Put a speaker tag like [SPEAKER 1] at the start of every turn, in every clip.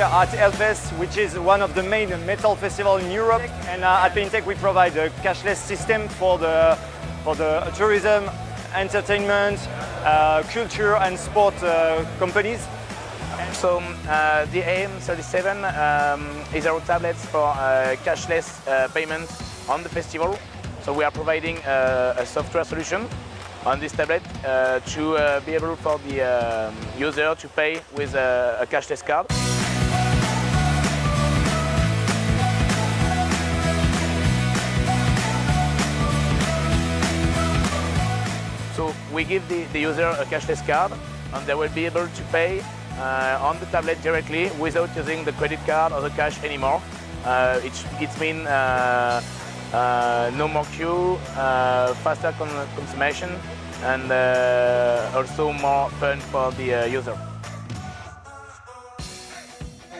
[SPEAKER 1] at Hellfest, which is one of the main metal festivals in Europe. And uh, at Paintech we provide a cashless system for the, for the tourism, entertainment, uh, culture and sport uh, companies.
[SPEAKER 2] So uh, the AM37 um, is our tablets for uh, cashless uh, payment on the festival. So we are providing a software solution on this tablet uh, to uh, be able for the um, user to pay with a cashless card. So we give the, the user a cashless card and they will be able to pay uh, on the tablet directly without using the credit card or the cash anymore. Uh, it, it means uh, uh, no more queue, uh, faster con consummation and uh, also more fun for the user.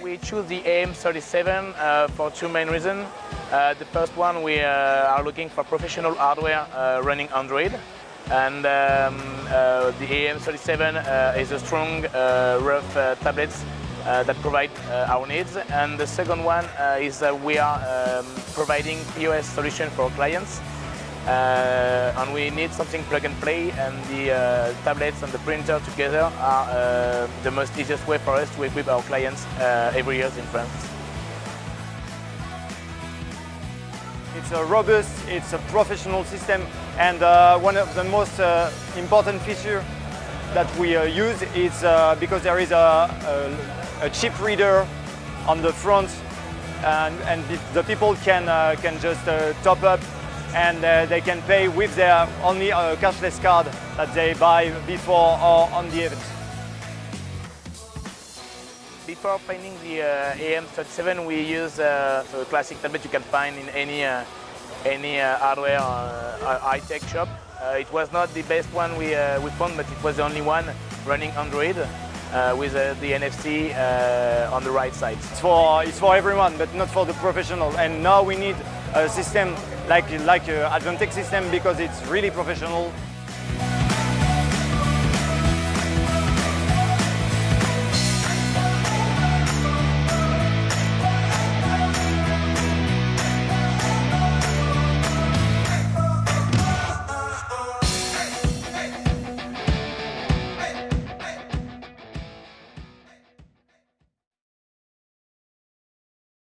[SPEAKER 2] We choose the AM37 uh, for two main reasons. The first one, we are looking for professional hardware running Android. And um, uh, the AM37 uh, is a strong, uh, rough uh, tablets that provide our needs. And the second one is that we are um, providing POS solution for clients. And we need something plug and play and the tablets and the printer together are the most easiest way for us to equip our clients every year in France.
[SPEAKER 1] It's a robust, it's a professional system and uh, one of the most uh, important features that we uh, use is uh, because there is a, a, a, chip reader on the front and, and the, people can, uh, can just uh, top up and they can pay with their only cashless card that they buy before or on the event.
[SPEAKER 2] Before finding the uh, AM37, we use uh, a classic tablet you can find in any uh, any hardware high-tech shop. It was not the best one we, we found, but it was the only one running Android uh, with uh, the NFC uh, on the right side.
[SPEAKER 1] It's for, it's for everyone, but not for the professional. And now we need a system like, like Advantech system because it's really professional